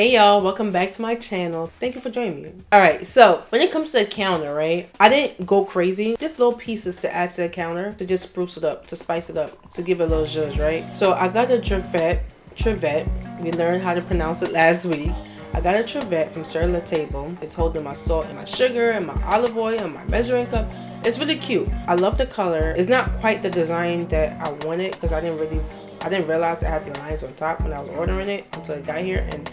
Hey y'all, welcome back to my channel. Thank you for joining me. Alright, so when it comes to the counter, right? I didn't go crazy. Just little pieces to add to the counter to just spruce it up, to spice it up, to give it a little zhuzh, right? So I got a trivet, Trevette. We learned how to pronounce it last week. I got a trivet from Sur La Table. It's holding my salt and my sugar and my olive oil and my measuring cup. It's really cute. I love the color. It's not quite the design that I wanted because I didn't really I didn't realize I had the lines on top when I was ordering it until it got here and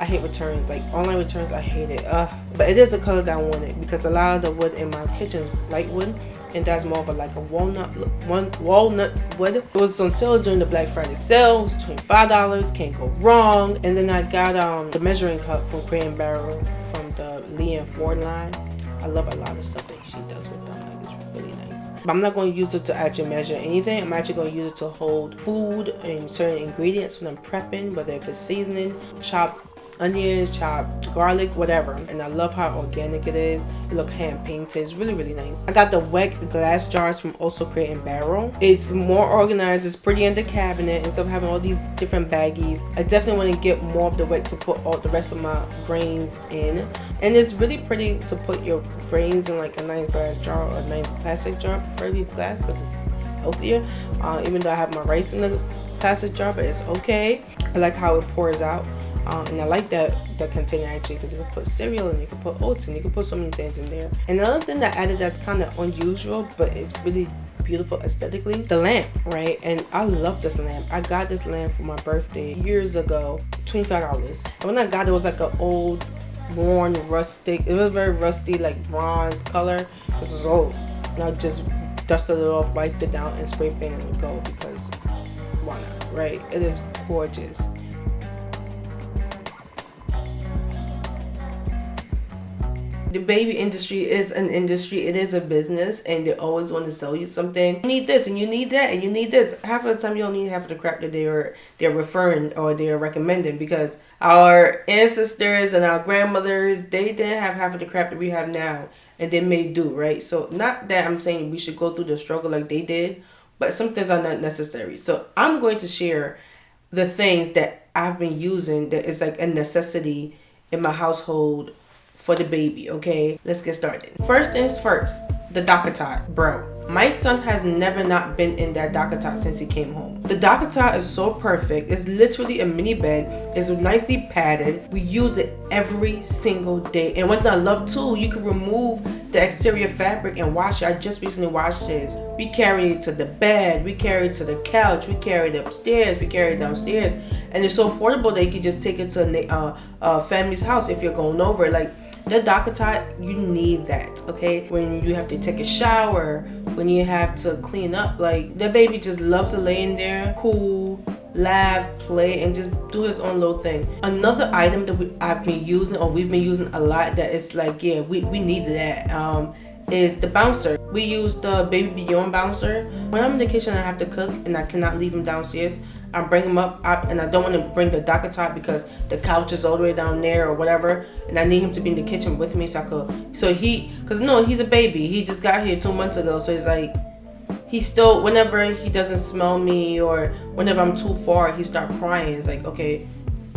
I hate returns. Like online returns, I hate it. Uh, but it is the color that I wanted because a lot of the wood in my kitchen is light wood, and that's more of a like a walnut one walnut wood. It was on sale during the Black Friday sale. It was twenty five dollars. Can't go wrong. And then I got um the measuring cup from Crate and Barrel from the Leanne Ford line. I love a lot of stuff that she does with them. Like it's really nice. But I'm not going to use it to actually measure anything. I'm actually going to use it to hold food and certain ingredients when I'm prepping, whether if it's seasoning, chopped onions, chopped garlic, whatever. And I love how organic it is. It look hand painted. It's really, really nice. I got the Weck glass jars from Also Crate and Barrel. It's more organized. It's pretty in the cabinet instead of having all these different baggies. I definitely want to get more of the Weck to put all the rest of my grains in. And it's really pretty to put your grains in like a nice glass jar or a nice plastic jar, preferably glass because it's healthier. Uh, even though I have my rice in the plastic jar, but it's okay. I like how it pours out. Um, and I like that that container actually because you can put cereal and you can put oats and you can put so many things in there. And another thing that I added that's kind of unusual but it's really beautiful aesthetically the lamp right? And i love this lamp. I got this lamp for my birthday years ago 25 dollars. When i got it, it was like an old worn rustic it was very rusty like bronze color because it's old. And i just dusted it off wiped it down and spray painted it go because why not right? It is gorgeous the baby industry is an industry. It is a business and they always want to sell you something. You need this and you need that and you need this. Half of the time you don't need half of the crap that they're they're referring or they're recommending because our ancestors and our grandmothers they didn't have half of the crap that we have now and they may do right? So not that i'm saying we should go through the struggle like they did but some things are not necessary. So i'm going to share the things that i've been using that is like a necessity in my household for the baby, okay? Let's get started. First things first, the DockATot. Bro, my son has never not been in that DockATot since he came home. The DockATot is so perfect. It's literally a mini bed. It's nicely padded. We use it every single day. And what I love too, you can remove the exterior fabric and wash it. I just recently washed this. We carry it to the bed. We carry it to the couch. We carry it upstairs. We carry it downstairs. And it's so portable that you can just take it to a uh, uh, family's house if you're going over. Like the DockATot, you need that, okay? When you have to take a shower, when you have to clean up, like the baby just loves to lay in there, cool, laugh, play, and just do his own little thing. Another item that we, I've been using or we've been using a lot that is like, yeah, we, we need that. Um, is the bouncer. We use the BabyBjorn bouncer. When I'm in the kitchen I have to cook and I cannot leave him downstairs, I bring him up and I don't want to bring the DockATot because the couch is all the way down there or whatever and I need him to be in the kitchen with me so I could so he because no he's a baby he just got here two months ago so he's like he still whenever he doesn't smell me or whenever I'm too far he start crying it's like okay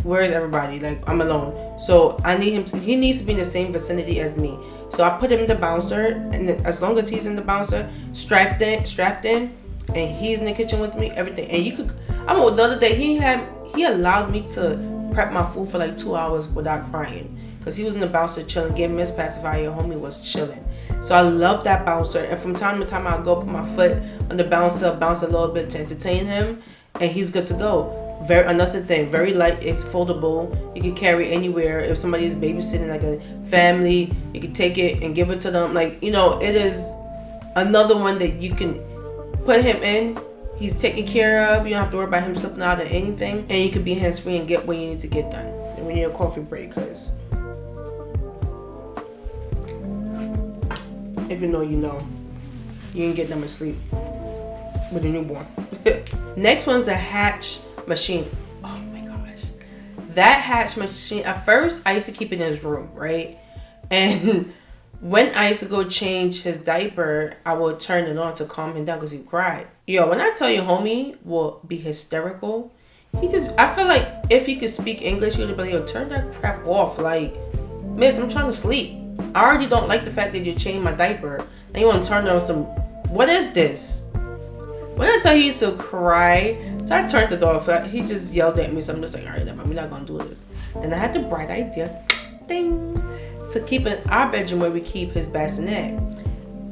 where is everybody? Like I'm alone. So I need him to he needs to be in the same vicinity as me. So I put him in the bouncer and as long as he's in the bouncer strapped in strapped in and he's in the kitchen with me everything and you could I'm the other day he had he allowed me to prep my food for like two hours without crying because he was in the bouncer chilling, getting Miss Pacifier. Homie was chilling. So I love that bouncer. And from time to time, I'll go put my foot on the bouncer, bounce a little bit to entertain him, and he's good to go. Very another thing, very light. It's foldable. You can carry anywhere. If somebody is babysitting, like a family, you can take it and give it to them. Like you know, it is another one that you can put him in he's taken care of. You don't have to worry about him slipping out of anything. And you can be hands-free and get what you need to get done. And we need a coffee break because if you know, you know. You can get them asleep with a newborn. Next one's the Hatch machine. Oh my gosh. That Hatch machine, at first I used to keep it in his room, right? And when I used to go change his diaper, I would turn it on to calm him down because he cried. Yo, when I tell you homie will be hysterical, he just I feel like if he could speak English, he would be like, yo, turn that crap off. Like, miss, I'm trying to sleep. I already don't like the fact that you changed my diaper. And you want to turn on some what is this? When I tell you he used to cry, so I turned the door off. He just yelled at me, so I'm just like, all right, we're not gonna do this. Then I had the bright idea, ding, to keep in our bedroom where we keep his bassinet,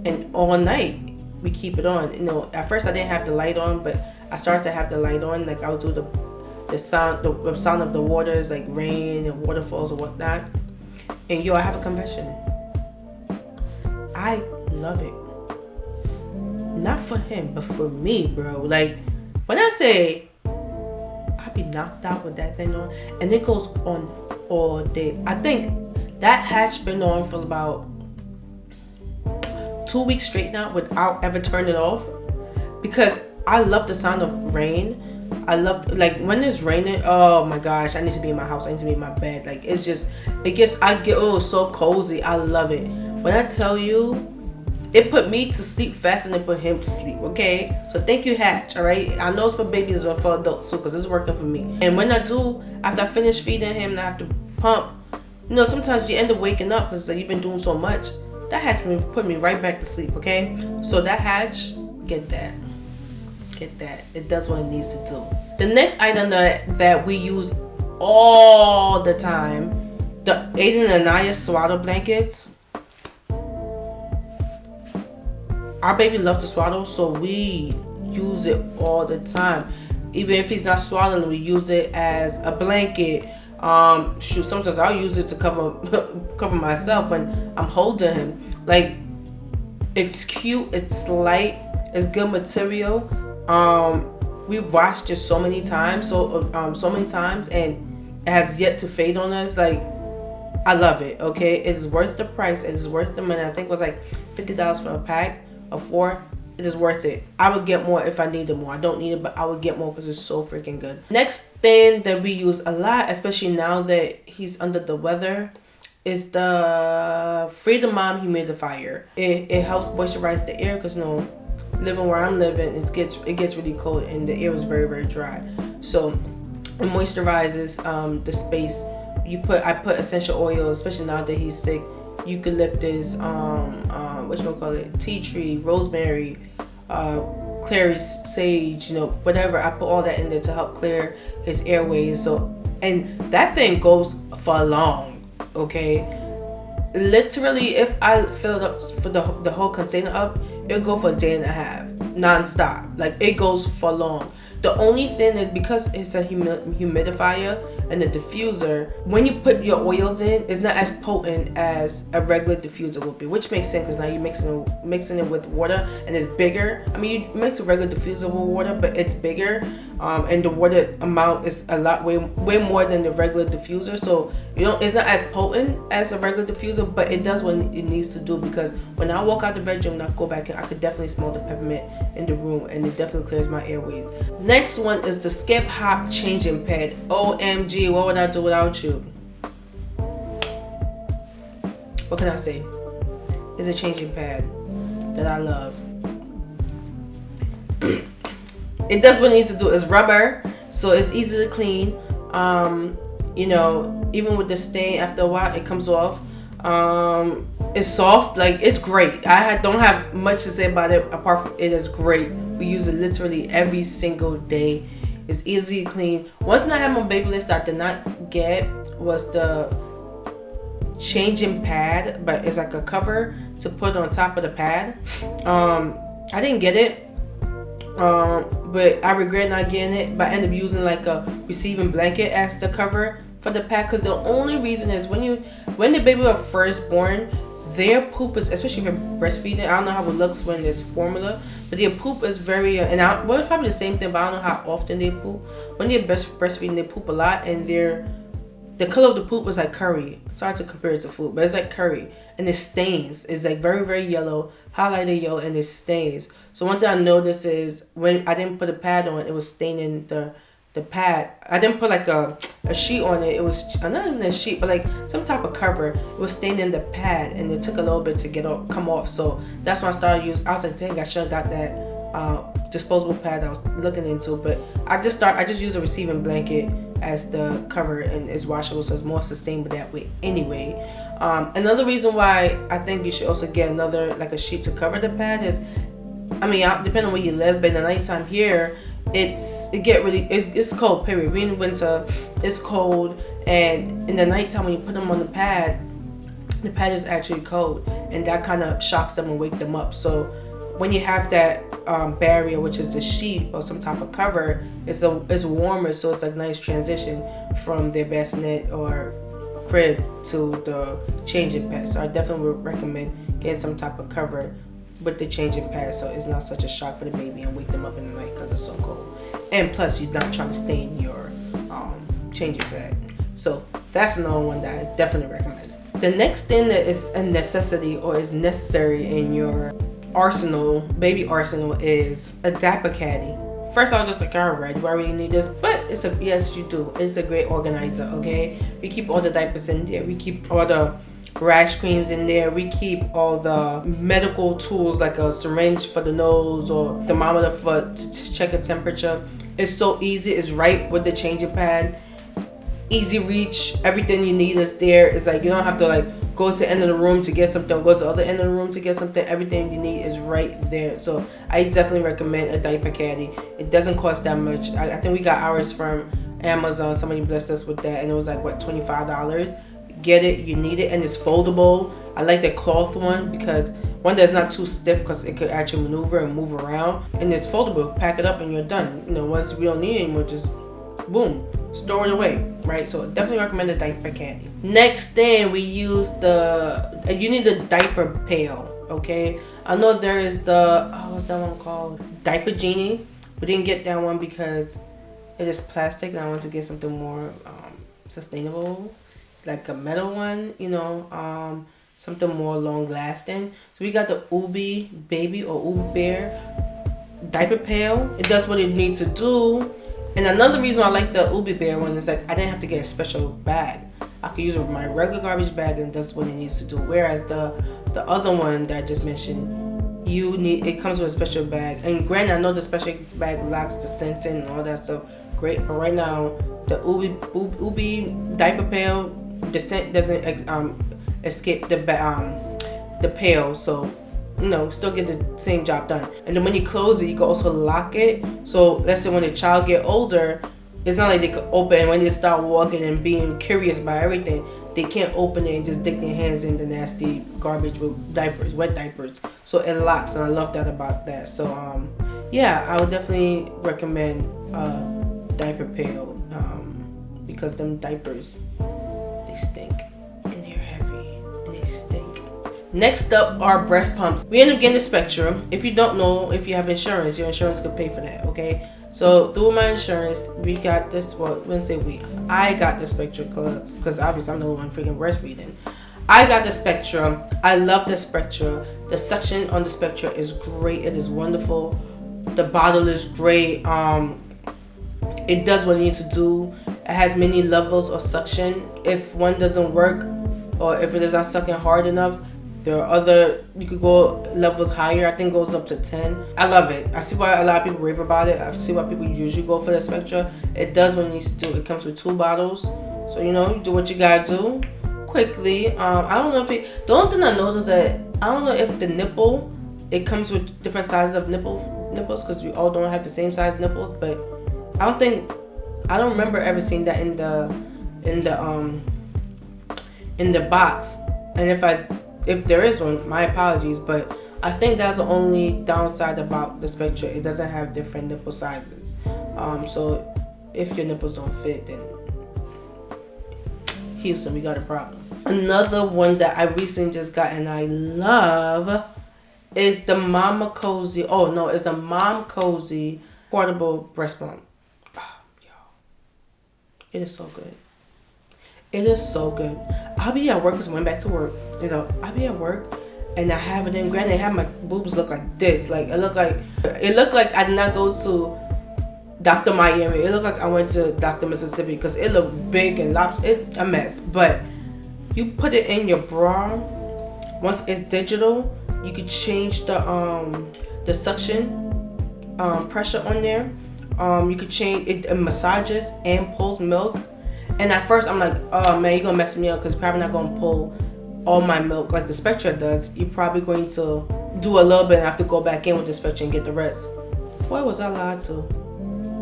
and all night we keep it on. You know, at first I didn't have the light on, but I started to have the light on. Like I'll do the the sound, the, sound of the waters, like rain and waterfalls or whatnot. And yo, I have a confession. I love it. Not for him, but for me, bro. Like when I say I be knocked out with that thing on, and it goes on all day. I think that hatch been on for about two weeks straight now without ever turning it off because I love the sound of rain. I love like when it's raining. Oh my gosh, I need to be in my house. I need to be in my bed. Like it's just, it gets. I get oh so cozy. I love it. When I tell you, it put me to sleep faster than it put him to sleep. Okay, so thank you, Hatch. All right, I know it's for babies but for adults too, cause it's working for me. And when I do, after I finish feeding him, and I have to pump. You know, sometimes you end up waking up because like, you've been doing so much. That had to put me right back to sleep. Okay, so that hatch, get that get that. It does what it needs to do. The next item that, that we use all the time, the Aden and Anais swaddle blankets. Our baby loves to swaddle, so we use it all the time. Even if he's not swaddling, we use it as a blanket. Um, shoot, sometimes I'll use it to cover cover myself when I'm holding him. Like, it's cute, it's light, it's good material um, we've watched it so many times, so um, so many times, and it has yet to fade on us. Like, I love it. Okay, it is worth the price. It is worth the money. I think it was like fifty dollars for a pack of four. It is worth it. I would get more if I needed more. I don't need it, but I would get more because it's so freaking good. Next thing that we use a lot, especially now that he's under the weather, is the Freedom Mom humidifier. It, it helps moisturize the air because you know living where I'm living, it gets it gets really cold and the air is very very dry. So it moisturizes um, the space. You put I put essential oils, especially now that he's sick. Eucalyptus, um, uh, what you call it, tea tree, rosemary, uh, clary sage, you know, whatever. I put all that in there to help clear his airways. So, and that thing goes for long, okay? Literally, if I fill it up for the the whole container up, it'll go for a day and a half non-stop like it goes for long the only thing is because it's a humidifier and a diffuser, when you put your oils in, it's not as potent as a regular diffuser would be, which makes sense because now you're mixing mixing it with water and it's bigger. I mean, you mix a regular diffuser with water, but it's bigger, um, and the water amount is a lot way way more than the regular diffuser. So you know, it's not as potent as a regular diffuser, but it does what it needs to do because when I walk out the bedroom and I go back in, I could definitely smell the peppermint in the room, and it definitely clears my airways. Next one is the Skip Hop Changing Pad. OMG, what would I do without you? What can I say? It's a changing pad that I love. it does what it needs to do. It's rubber, so it's easy to clean. Um, you know, even with the stain, after a while, it comes off. Um, it's soft, like it's great. I don't have much to say about it apart from it is great. We use it literally every single day. It's easy to clean. One thing I had on Babylist I did not get was the changing pad, but it's like a cover to put on top of the pad. Um, I didn't get it. Um, but I regret not getting it. But I ended up using like a receiving blanket as the cover for the pad because the only reason is when you when the baby was first born their poop is, especially if you're breastfeeding, I don't know how it looks when there's formula, but their poop is very, uh, and I, well, it's probably the same thing, but I don't know how often they poop. When they're best breastfeeding, they poop a lot, and their, the color of the poop is like curry. It's hard to compare it to food, but it's like curry, and it stains. It's like very, very yellow, highlighted yellow, and it stains. So one thing I noticed is when I didn't put a pad on, it was staining the the pad. I didn't put like a, a sheet on it. It was not even a sheet, but like some type of cover. It was in the pad, and it took a little bit to get off, come off. So that's when I started using. I was like, dang, I should have got that uh, disposable pad I was looking into, but I just start I just use a receiving blanket as the cover and it's washable, so it's more sustainable that way anyway. Um, another reason why I think you should also get another like a sheet to cover the pad is, I mean, depending on where you live, but in the nighttime here, it's it get really it's, it's cold. Period. We in winter, it's cold, and in the nighttime when you put them on the pad, the pad is actually cold, and that kind of shocks them and wake them up. So when you have that um, barrier, which is the sheet or some type of cover, it's a it's warmer, so it's a nice transition from their bassinet or crib to the changing pad. So I definitely would recommend getting some type of cover with the changing pad, so it's not such a shock for the baby and wake them up in the night because it's so cold. And plus, you're not trying to stain your um, changing pad. So that's another one that I definitely recommend. The next thing that is a necessity or is necessary in your arsenal, baby arsenal, is a diaper caddy. First, I was just like, all right, why do really need this? But it's a yes, you do. It's a great organizer. Okay, we keep all the diapers in there. We keep all the rash creams in there. We keep all the medical tools like a syringe for the nose or thermometer for to check a temperature. It's so easy. It's right with the changing pad. Easy reach. Everything you need is there. It's like you don't have to like go to the end of the room to get something, go to the other end of the room to get something. Everything you need is right there. So I definitely recommend a diaper caddy. It doesn't cost that much. I, I think we got ours from Amazon. Somebody blessed us with that, and it was like what twenty five dollars. Get it, you need it, and it's foldable. I like the cloth one because one that's not too stiff because it could actually maneuver and move around, and it's foldable. Pack it up and you're done. You know, once we don't need it anymore, just boom, store it away, right? So definitely recommend the diaper caddy. Next thing we use the, uh, you need the diaper pail, okay? I know there is the, oh, what's that one called? Diaper Genie. We didn't get that one because it is plastic and I want to get something more um, sustainable, like a metal one, you know, um, something more long lasting. So we got the Ubbi Baby or Ubbi Bear diaper pail. It does what it needs to do and another reason I like the Ubbi Bear one is like I didn't have to get a special bag. I could use my regular garbage bag and that's what it needs to do. Whereas the the other one that I just mentioned, you need it comes with a special bag. And granted, I know the special bag locks the scent in and all that stuff. Great, but right now the Ubbi Ubbi diaper pail, the scent doesn't um escape the um the pail, so you know, still get the same job done. And then when you close it, you can also lock it. So let's say when the child get older, it's not like they can open when they start walking and being curious about everything. They can't open it and just dick their hands in the nasty garbage with diapers, wet diapers. So it locks, and I love that about that. So um, yeah, I would definitely recommend uh, diaper pail um, because them diapers they stink and they're heavy and they stink. Next up are breast pumps. We end up getting the Spectrum. If you don't know, if you have insurance, your insurance could pay for that, okay? So through my insurance, we got this, well, when say we, I got the Spectrum Spectra because obviously I'm the one freaking breastfeeding. I got the Spectra. I love the Spectra. The suction on the Spectra is great. It is wonderful. The bottle is great. Um, it does what it needs to do. It has many levels of suction. If one doesn't work or if it is not sucking hard enough, there are other, you could go levels higher. I think goes up to 10. I love it. I see why a lot of people rave about it. I see why people usually go for the Spectra. It does what it needs to do. It comes with two bottles. So, you know, you do what you gotta do quickly. Um, I don't know if it, the only thing I noticed that, I don't know if the nipple, it comes with different sizes of nipples, nipples because we all don't have the same size nipples, but I don't think, I don't remember ever seeing that in the, in the, um, in the box. And if I if there is one, my apologies, but I think that's the only downside about the Spectra. It doesn't have different nipple sizes. Um, so if your nipples don't fit, then Houston, we got a problem. Another one that I recently just got and I love is the Mama Cozy. Oh no, it's the Mom Cozy portable breast pump. It is so good. It is so good. I'll be at work because I went back to work. You know, I'll be at work and I have it in. Granted, I have my boobs look like this. Like it look like it looked like I did not go to Dr. Miami. It looked like I went to Dr. Mississippi because it looked big and lops. It a mess. But you put it in your bra. Once it's digital, you can change the um the suction um, pressure on there. Um, you could change it, it massages and pulls milk. And at first, I'm like, oh man, you're gonna mess me up because probably not gonna pull all my milk like the Spectra does. You're probably going to do a little bit and have to go back in with the Spectra and get the rest. Boy, was I lied to.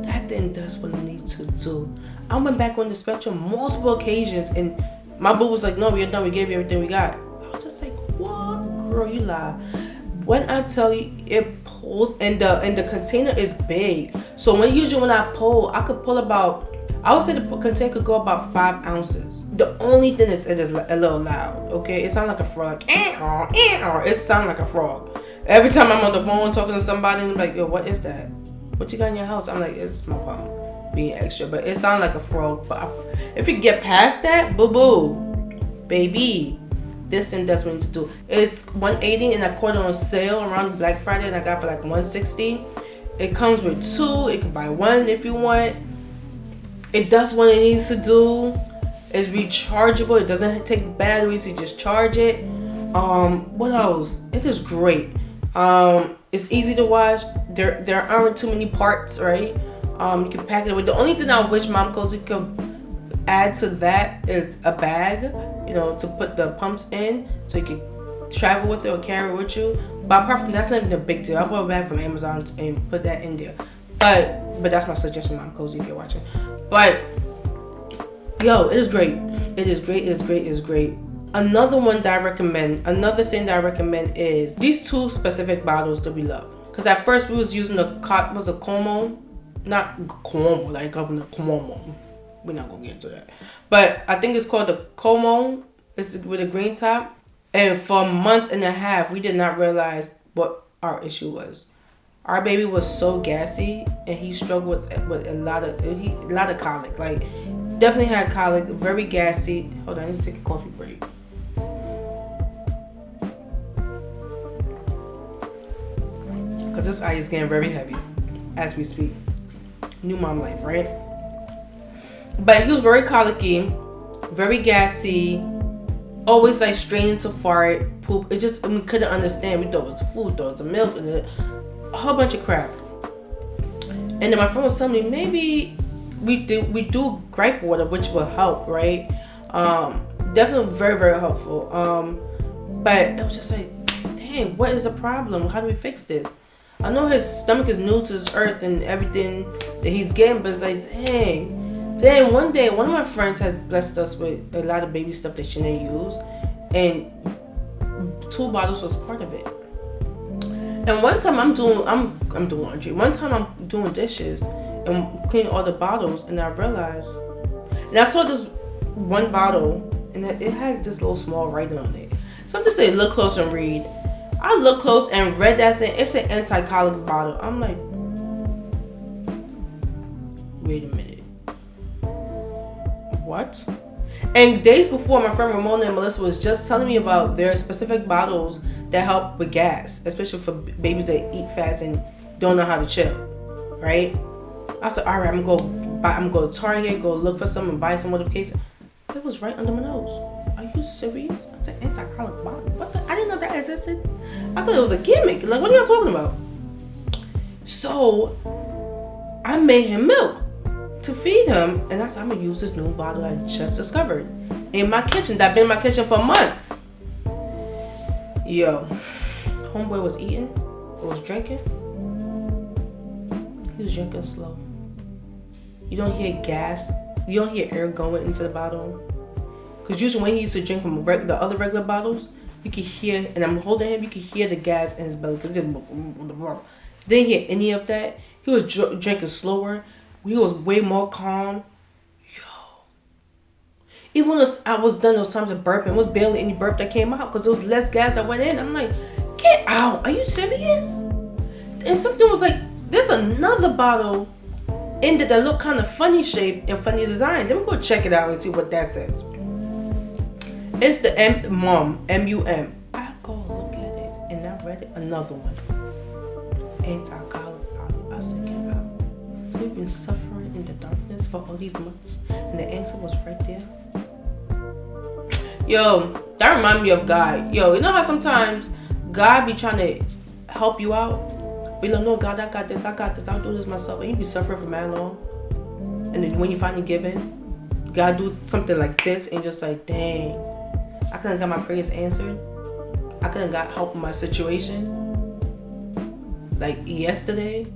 That thing does what I need to do. I went back on the Spectrum multiple occasions and my boo was like, no, we're done. We gave you everything we got. I was just like, what? Girl, you lie. When I tell you it pulls and the and the container is big. So when usually when I pull, I could pull about I would say the container could go about five ounces. The only thing is it is a little loud. Okay, it sounds like a frog. Eh, eh, eh. It sounds like a frog. Every time I'm on the phone talking to somebody, I'm like, yo, what is that? What you got in your house? I'm like, it's my phone being extra, but it sounds like a frog. But if you get past that, boo boo, baby, this thing does what to do. It's 180 and caught it on sale around Black Friday and I got for like 160. It comes with two. It can buy one if you want it does what it needs to do. It's rechargeable. It doesn't take batteries. You just charge it. Um, what else? It is great. Um, it's easy to wash. There there aren't too many parts, right? Um, you can pack it with. The only thing I wish Mom Cozy could add to that is a bag, you know, to put the pumps in, so you can travel with it or carry it with you. But apart from that's not even a big deal. I bought a bag from Amazon and put that in there. But but that's my suggestion, Mom Cozy, if you're watching. But yo, it is great. It is great. It is great. It is great. Another one that I recommend, another thing that I recommend is these two specific bottles that we love. Because at first we was using the was a Como, not Como like Governor Cuomo. We're not gonna get into that. But I think it's called the Como. It's with a green top. And for a month and a half, we did not realize what our issue was our baby was so gassy and he struggled with with a lot of he, a lot of colic like definitely had colic very gassy hold on i need to take a coffee break because this eye is getting very heavy as we speak new mom life right but he was very colicky very gassy always like straining to fart poop it just we couldn't understand we thought it was food thought it was milk a whole bunch of crap. And then my friend was telling me maybe we do we do gripe water, which will help, right? Um, definitely very very helpful. Um, but it was just like, dang, what is the problem? How do we fix this? I know his stomach is new to this earth and everything that he's getting, but it's like, dang. Then one day, one of my friends has blessed us with a lot of baby stuff that she didn't use, and two bottles was part of it. And one time I'm doing I'm I'm doing laundry. One time I'm doing dishes and cleaning all the bottles, and I realized, and I saw this one bottle, and it has this little small writing on it. Something say look close and read. I look close and read that thing. It's an anti-colic bottle. I'm like, wait a minute, what? And days before, my friend Ramona and Melissa was just telling me about their specific bottles that help with gas, especially for babies that eat fast and don't know how to chill, right? I said, all right, I'm gonna go buy, I'm gonna go to Target, go look for some and buy some modification. It was right under my nose. Are you serious? I said anti-colic bottle. What the? I didn't know that existed. I thought it was a gimmick. Like, what are y'all talking about? So, I made him milk to feed him, and I said, I'm gonna use this new bottle I just discovered in my kitchen. That been in my kitchen for months. Yo, homeboy was eating, or was drinking. He was drinking slow. You don't hear gas. You don't hear air going into the bottle. Cause usually when he used to drink from the other regular bottles, you could hear, and I'm holding him, you could hear the gas in his belly. Cause didn't hear any of that. He was dr- drinking slower. He was way more calm. Yo. Even when I was done those times of burping, was barely any burp that came out because there was less gas that went in. I'm like, get out. Are you serious? And something was like, there's another bottle in there that look kind of funny shape and funny design. Let me go check it out and see what that says. It's the M mom M-U-M. I go look at it and I read it. Another one. Anti-colic bottle. I said, we've been suffering in the darkness for all these months and the answer was right there. Yo, that remind me of God. Yo, you know how sometimes God be trying to help you out, Be like, no, God, I got this, I got this, I'll do this myself. And you be suffering for man long. And then when you finally give in, God do something like this and just like, dang, I couldn't got my prayers answered. I couldn't got help in my situation. Like yesterday,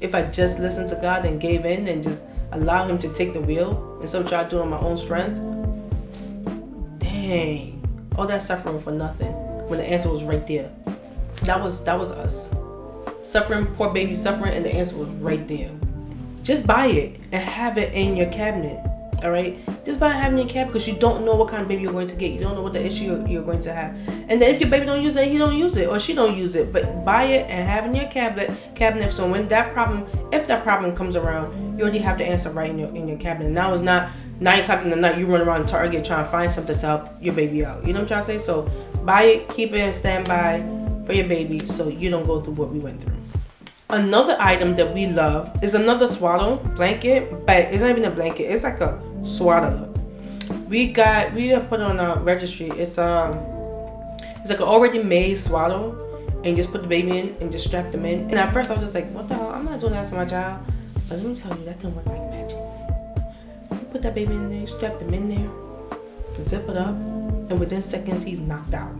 if I just listened to God and gave in and just allow Him to take the wheel to do it on my own strength, dang, all that suffering for nothing when the answer was right there. That was that was us suffering, poor baby suffering, and the answer was right there. Just buy it and have it in your cabinet. All right, just by having in your cabinet because you don't know what kind of baby you're going to get. You don't know what the issue you're, going to have. And then if your baby don't use it, he don't use it or she don't use it. But buy it and have in your cabinet. Cabinet. So when that problem, if that problem comes around, you already have the answer right in your in your cabinet. Now it's not nine o'clock in the night. You run around Target trying to find something to help your baby out. You know what I'm trying to say? So buy it, keep it in standby for your baby, so you don't go through what we went through. Another item that we love is another swaddle blanket, but it's not even a blanket. It's like a swaddler. We got we have put on a registry. It's um it's like an already made swaddle, and just put the baby in and just strap them in. And at first I was just like, what the hell? I'm not doing that to my child. But let me tell you, that didn't work like magic. You put that baby in there, you strap them in there, zip it up, and within seconds he's knocked out,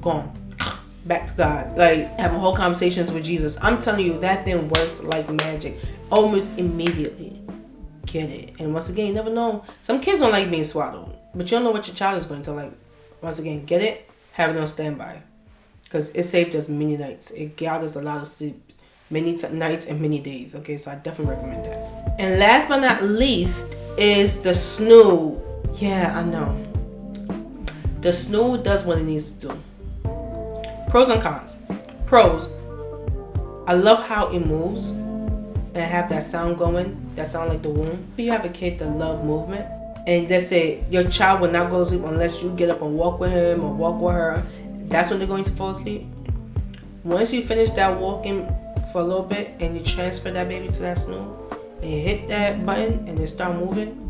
gone back to God, like having whole conversations with Jesus. I'm telling you, that thing works like magic, almost immediately. Get it? And once again, you never know. Some kids don't like being swaddled, but you don't know what your child is going to like. Once again, get it? Have it on standby, because it saved us many nights. It got us a lot of sleep, many nights and many days. Okay, so I definitely recommend that. And last but not least is the snoo. Yeah, I know. The snoo does what it needs to do Pros and cons. Pros. I love how it moves and have that sound going. That sound like the womb. If you have a kid that love movement, and let's say your child will not go to sleep unless you get up and walk with him or walk with her, that's when they're going to fall asleep. Once you finish that walking for a little bit and you transfer that baby to that snoo, and you hit that button and they start moving,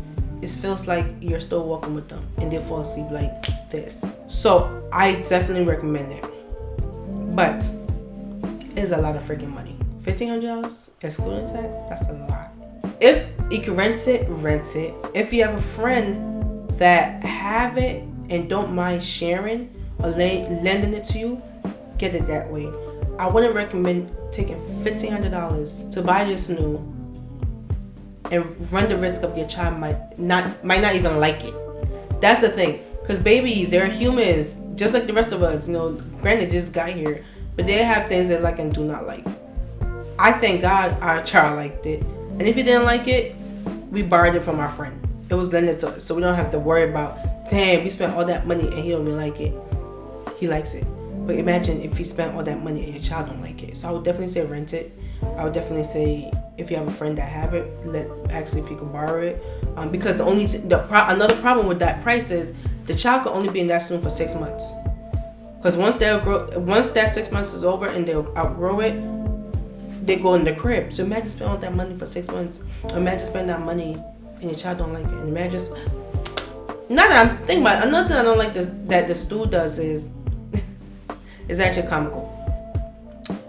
it feels like you're still walking with them and they fall asleep like this. So I definitely recommend it. But it's a lot of freaking money. Fifteen hundred dollars excluding tax. That's a lot. If you can rent it, rent it. If you have a friend that have it and don't mind sharing or lending it to you, get it that way. I wouldn't recommend taking fifteen hundred dollars to buy this new and run the risk of your child might not might not even like it. That's the thing. Cause babies, they're humans, just like the rest of us. You know, granted, just got here, but they have things that like and do not like. I thank God our child liked it, and if he didn't like it, we borrowed it from our friend. It was lended to us, so we don't have to worry about. Damn, we spent all that money and he don't even like it. He likes it, but imagine if he spent all that money and your child don't like it. So I would definitely say rent it. I would definitely say if you have a friend that have it, let ask if you can borrow it. Um, because the only th- the pro- another problem with that price is the child can only be in that room for six months. Because once they'll grow, once that six months is over and they'll outgrow it, they go in the crib. So imagine spending all that money for six months. Imagine spending that money and your child don't like it. And imagine, not that I'm thinking about it, another thing I don't like this, that the stool does is, is actually comical.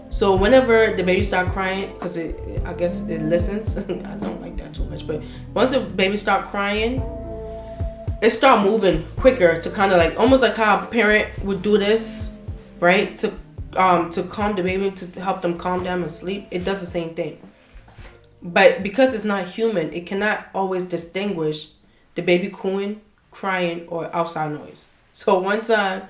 So whenever the baby start crying, because it, I guess it listens. I don't like that too much, but once the baby start crying, it start moving quicker to kind of like almost like how a parent would do this, right? To um to calm the baby to help them calm down and sleep. It does the same thing. But because it's not human, it cannot always distinguish the baby cooing, crying, or outside noise. So one time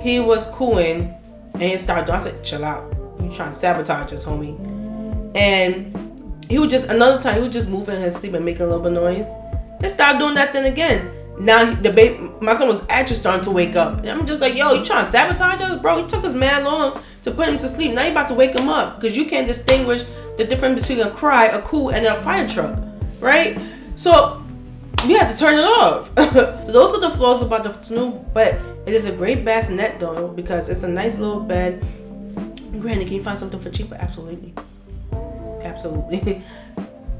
he was cooing and he started I said, chill out. You trying to sabotage us, homie. And he would just another time he was just moving in his sleep and make a little bit of noise. And start doing that thing again now the baby, my son was actually starting to wake up. And I'm just like, yo, you trying to sabotage us, bro? It took us man long to put him to sleep. Now you about to wake him up because you can't distinguish the difference between a cry, a cool, and a fire truck, right? So we had to turn it off. so those are the flaws about the snoo, but it is a great bassinet though because it's a nice little bed. Granted, can you find something for cheaper? Absolutely, absolutely.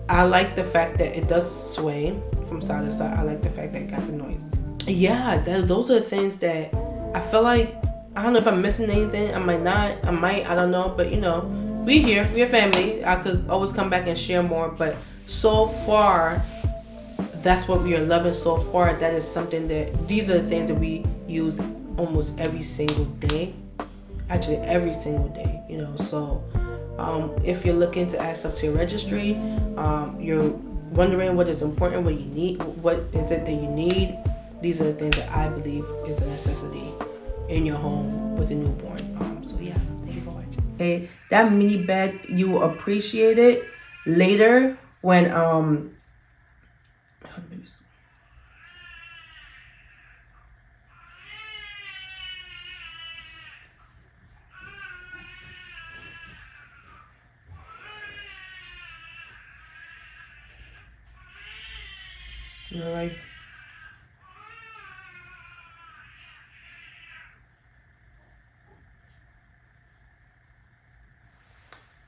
I like the fact that it does sway from side to side. I like the fact that it got the noise. Yeah, those are the things that I feel like I don't know if I'm missing anything. I might not. I might. I don't know. But you know, we here, we're family. I could always come back and share more, but so far, that's what we are loving so far. That is something that these are the things that we use almost every single day. Actually, every single day, you know. So, um, if you're looking to add stuff to your registry, um, you're wondering what is important, what you need, what is it that you need. These are the things that I believe is a necessity in your home with a newborn. Um, so yeah, thank you for watching. Hey, that mini bed, you will appreciate it later when um. Right.